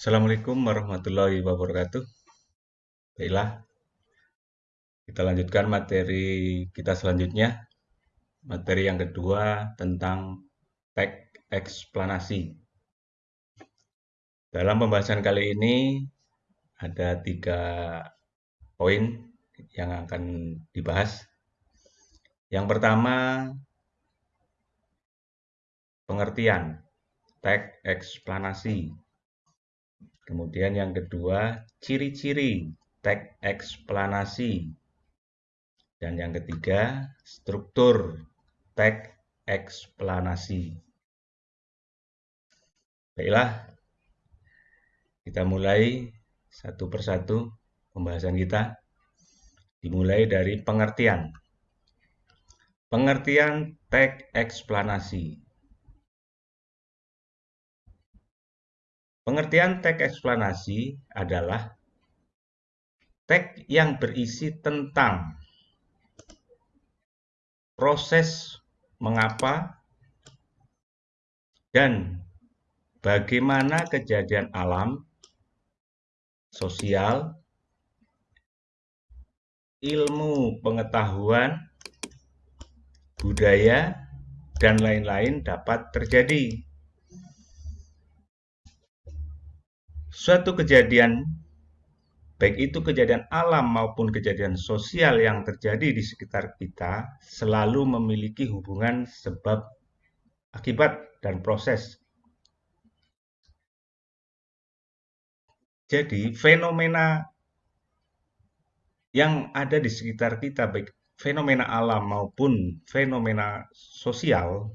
Assalamualaikum warahmatullahi wabarakatuh. Baiklah, kita lanjutkan materi kita selanjutnya. Materi yang kedua tentang teks eksplanasi. Dalam pembahasan kali ini ada tiga poin yang akan dibahas. Yang pertama, pengertian teks eksplanasi. Kemudian yang kedua, ciri-ciri teks eksplanasi. Dan yang ketiga, struktur teks eksplanasi. Baiklah, kita mulai satu persatu pembahasan kita. Dimulai dari pengertian. Pengertian teks eksplanasi. Pengertian teks eksplanasi adalah teks yang berisi tentang proses mengapa dan bagaimana kejadian alam, sosial, ilmu pengetahuan, budaya, dan lain-lain dapat terjadi. Suatu kejadian, baik itu kejadian alam maupun kejadian sosial yang terjadi di sekitar kita, selalu memiliki hubungan sebab, akibat, dan proses. Jadi, fenomena yang ada di sekitar kita, baik fenomena alam maupun fenomena sosial,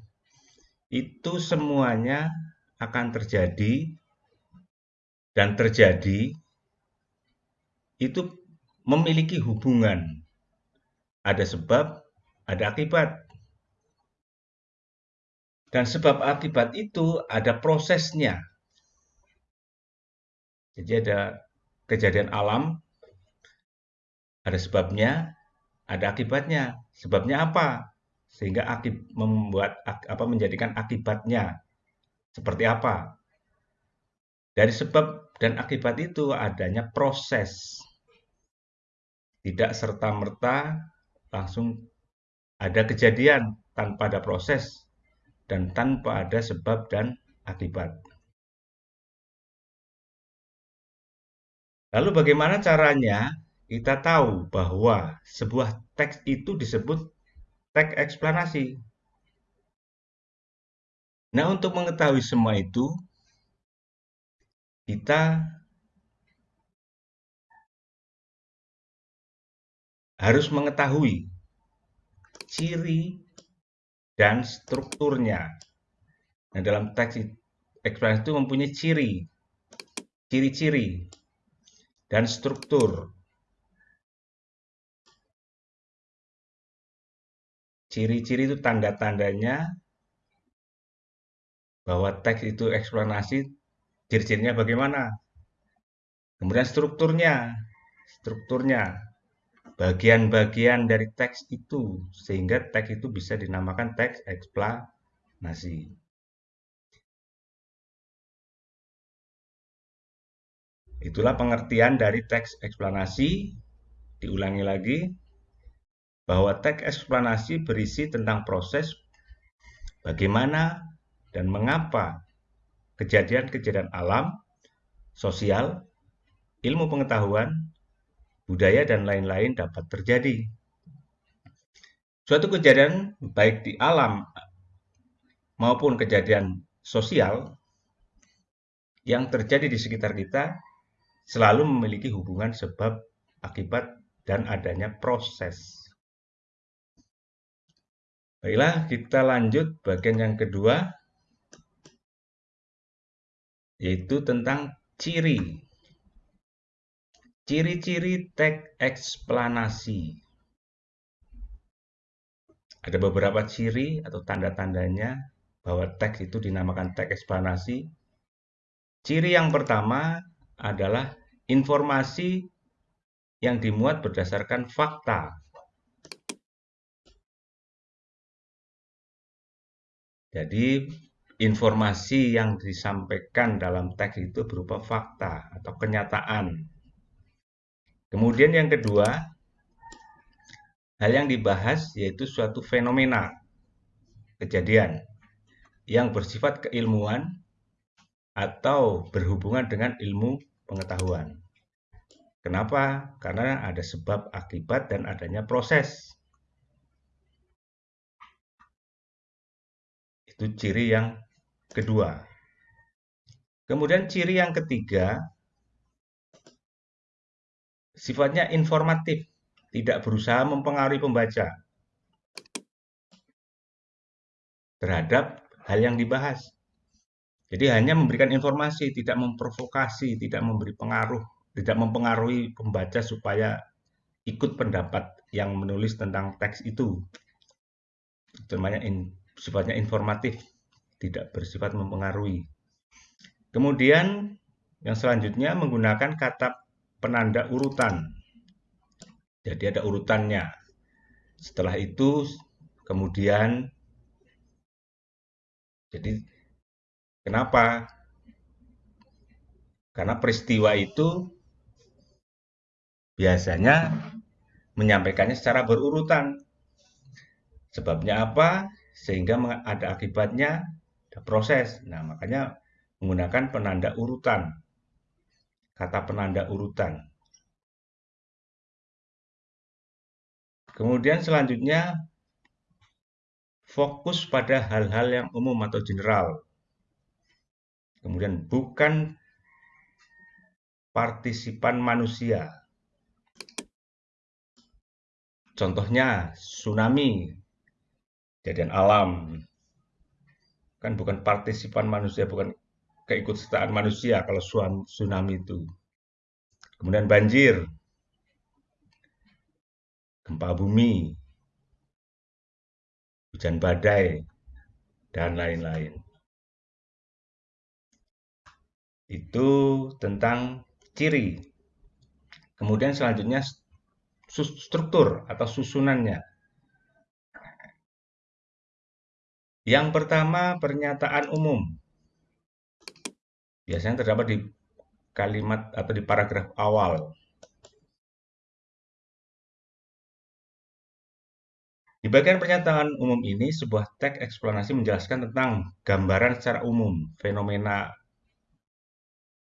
itu semuanya akan terjadi dan terjadi itu memiliki hubungan. Ada sebab, ada akibat. Dan sebab akibat itu ada prosesnya. Jadi ada kejadian alam, ada sebabnya, ada akibatnya. Sebabnya apa? Sehingga akib, membuat apa menjadikan akibatnya seperti apa? Dari sebab dan akibat itu adanya proses. Tidak serta-merta langsung ada kejadian tanpa ada proses dan tanpa ada sebab dan akibat. Lalu bagaimana caranya kita tahu bahwa sebuah teks itu disebut teks eksplanasi? Nah, untuk mengetahui semua itu, kita harus mengetahui ciri dan strukturnya. Nah, dalam teks eksplanasi itu mempunyai ciri, ciri-ciri, dan struktur. Ciri-ciri itu tanda-tandanya bahwa teks itu eksplanasi Ciri-cirinya bagaimana? Kemudian strukturnya, strukturnya, bagian-bagian dari teks itu, sehingga teks itu bisa dinamakan teks eksplanasi. Itulah pengertian dari teks eksplanasi. Diulangi lagi, bahwa teks eksplanasi berisi tentang proses bagaimana dan mengapa kejadian-kejadian alam, sosial, ilmu pengetahuan, budaya, dan lain-lain dapat terjadi. Suatu kejadian baik di alam maupun kejadian sosial yang terjadi di sekitar kita selalu memiliki hubungan sebab, akibat, dan adanya proses. Baiklah, kita lanjut bagian yang kedua, yaitu tentang ciri. Ciri-ciri teks eksplanasi. Ada beberapa ciri atau tanda-tandanya bahwa teks itu dinamakan teks eksplanasi. Ciri yang pertama adalah informasi yang dimuat berdasarkan fakta. Jadi informasi yang disampaikan dalam teks itu berupa fakta atau kenyataan. Kemudian yang kedua, hal yang dibahas yaitu suatu fenomena, kejadian yang bersifat keilmuan atau berhubungan dengan ilmu pengetahuan. Kenapa? Karena ada sebab akibat dan adanya proses. Itu ciri yang kedua. Kemudian ciri yang ketiga, sifatnya informatif, tidak berusaha mempengaruhi pembaca terhadap hal yang dibahas. Jadi hanya memberikan informasi, tidak memprovokasi, tidak memberi pengaruh, tidak mempengaruhi pembaca supaya ikut pendapat yang menulis tentang teks itu. Itu namanya in, sifatnya informatif tidak bersifat mempengaruhi. Kemudian yang selanjutnya menggunakan kata penanda urutan. Jadi ada urutannya. Setelah itu kemudian jadi kenapa? Karena peristiwa itu biasanya menyampaikannya secara berurutan. Sebabnya apa? Sehingga ada akibatnya proses. Nah, makanya menggunakan penanda urutan. Kata penanda urutan. Kemudian selanjutnya fokus pada hal-hal yang umum atau general. Kemudian bukan partisipan manusia. Contohnya tsunami, kejadian alam, kan bukan partisipan manusia, bukan keikutsertaan manusia kalau tsunami itu. Kemudian banjir, gempa bumi, hujan badai, dan lain-lain. Itu tentang ciri. Kemudian selanjutnya struktur atau susunannya. Yang pertama, pernyataan umum. Biasanya terdapat di kalimat atau di paragraf awal. Di bagian pernyataan umum ini, sebuah teks eksplanasi menjelaskan tentang gambaran secara umum, fenomena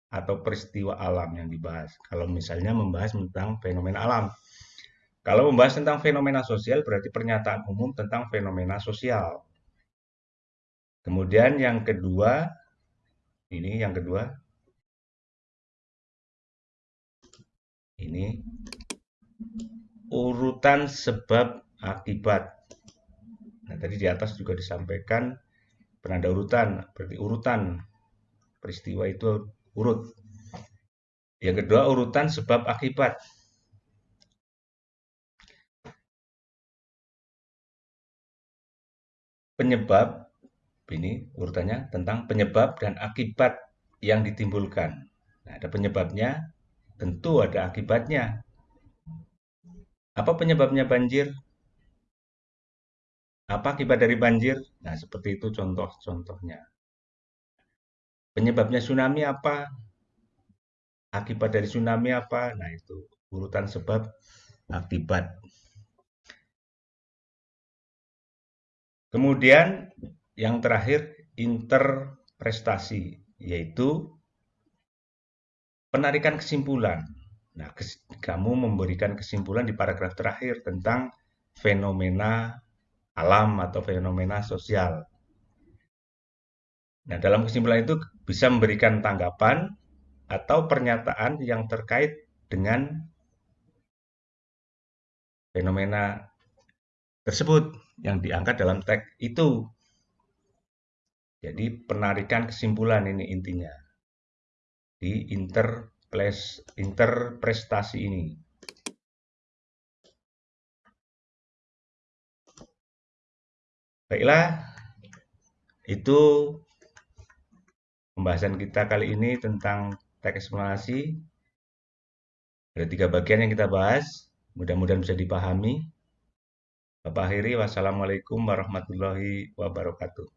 atau peristiwa alam yang dibahas. Kalau misalnya membahas tentang fenomena alam. Kalau membahas tentang fenomena sosial, berarti pernyataan umum tentang fenomena sosial. Kemudian yang kedua, ini yang kedua, ini urutan sebab akibat. Nah, tadi di atas juga disampaikan penanda urutan, berarti urutan peristiwa itu urut. Yang kedua, urutan sebab akibat. Penyebab ini urutannya tentang penyebab dan akibat yang ditimbulkan. Nah, ada penyebabnya, tentu ada akibatnya. Apa penyebabnya banjir? Apa akibat dari banjir? Nah, seperti itu contoh-contohnya. Penyebabnya tsunami apa? Akibat dari tsunami apa? Nah, itu urutan sebab akibat. Kemudian yang terakhir, interprestasi, yaitu penarikan kesimpulan. Nah, kes, kamu memberikan kesimpulan di paragraf terakhir tentang fenomena alam atau fenomena sosial. Nah, dalam kesimpulan itu bisa memberikan tanggapan atau pernyataan yang terkait dengan fenomena tersebut yang diangkat dalam teks itu. Jadi penarikan kesimpulan ini intinya di interpres, interprestasi ini. Baiklah, itu pembahasan kita kali ini tentang teks eksplanasi. Ada tiga bagian yang kita bahas, mudah-mudahan bisa dipahami. Bapak akhiri, wassalamualaikum warahmatullahi wabarakatuh.